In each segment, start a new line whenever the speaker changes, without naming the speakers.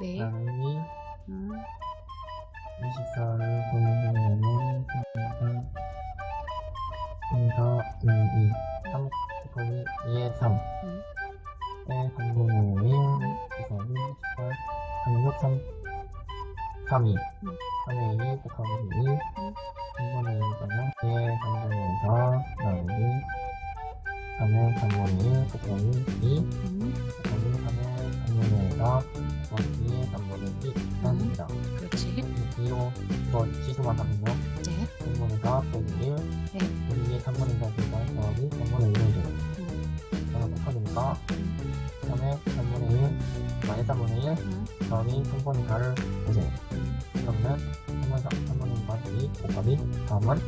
네. 양이 음. 24를 보내면은 분과 분과 2, 3 분이 2의 3
음.
에 3분의 5인 2, 18, 36, 3 3, 2
음.
3의 2 곱하기 2 음. 3분의 2는 2의 3분의 4 나누기 3의 3분의 1 곱하기 2 곱하기 3의 3분의 4 곱하기 2의 3분의 2 나눕니다
그렇지.
2로 이거 지수만 하면요
네.
3분의 4 빼기 1
네.
여기에 3분의 4니까 더하기 3분의 1을 줘요
음.
그래서 곱하기니까 3의 3분의 1 마이너스 3분의 1
음.
더하기 3분의 4를 보세요 그러면 3분의 4, 3분의 4 2 곱하기 3은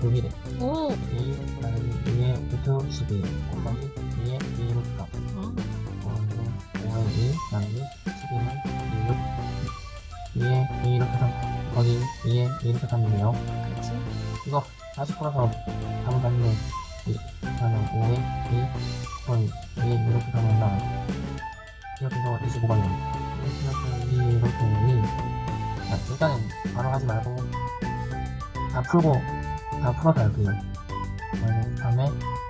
6이래
오.
2 나누기 2의 루트 12 곱하기 2의 2 루트 3
어.
그리고 5의 2 나누기 12는 2 2의 2 루트 3 곱하기 2의 2 루트 3이네요
그렇지.
이거 다시 풀어서 답을 봤는데 이 그러면 5에 2 거의 2에 이렇게 가면 나 이렇게 해서 25번이요 이렇게 해서 2 이렇게 2 자, 일단은 바로 하지 말고 다 풀고 다 풀어서 할게요 3에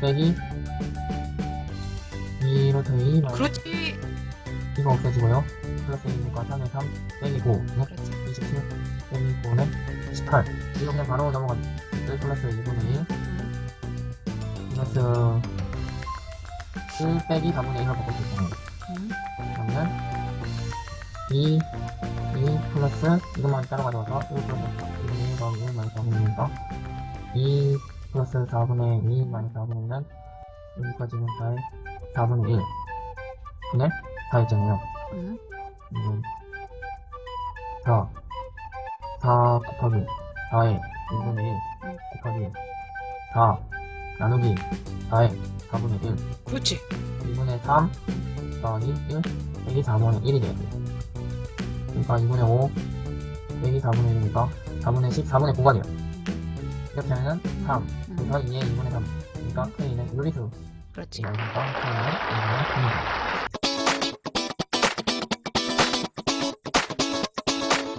빼기 2 이렇게 2 마이너스
그렇지.
이거 없어지고요. 플러스 1이니까 3에 3 빼기 5. 네?
그렇지.
27 빼기 9는 18. 이거 그냥 바로 넘어가. 1 플러스 2분의 1
음.
플러스 1 빼기 4분의 1로 바꿀 수 있잖아요.
음.
그러면 2, 2 플러스 이것만 따로 가져와서 1 플러스 2분의 1 더하기 1 마이너스 4분의 1이니까 2 플러스 4분의 2 마이너스 4분의 1은 여기까지는 4의 4분의 1 분의 4 있잖아요.
음.
이건 4 4 곱하기 4에 2분의 1 곱하기 4 나누기 4에 4분의 1
그렇지.
2분의 3 더하기 1 빼기 4분의 1이 돼요. 그러니까 2분의 5 빼기 4분의 1이니까 4분의 10 4분의 9가 돼요 이렇게 하면은 3
음.
그래서 2에 2분의 3 그러니까 K는 유리수
그렇지.
그러니까 K는 2분의 3입니다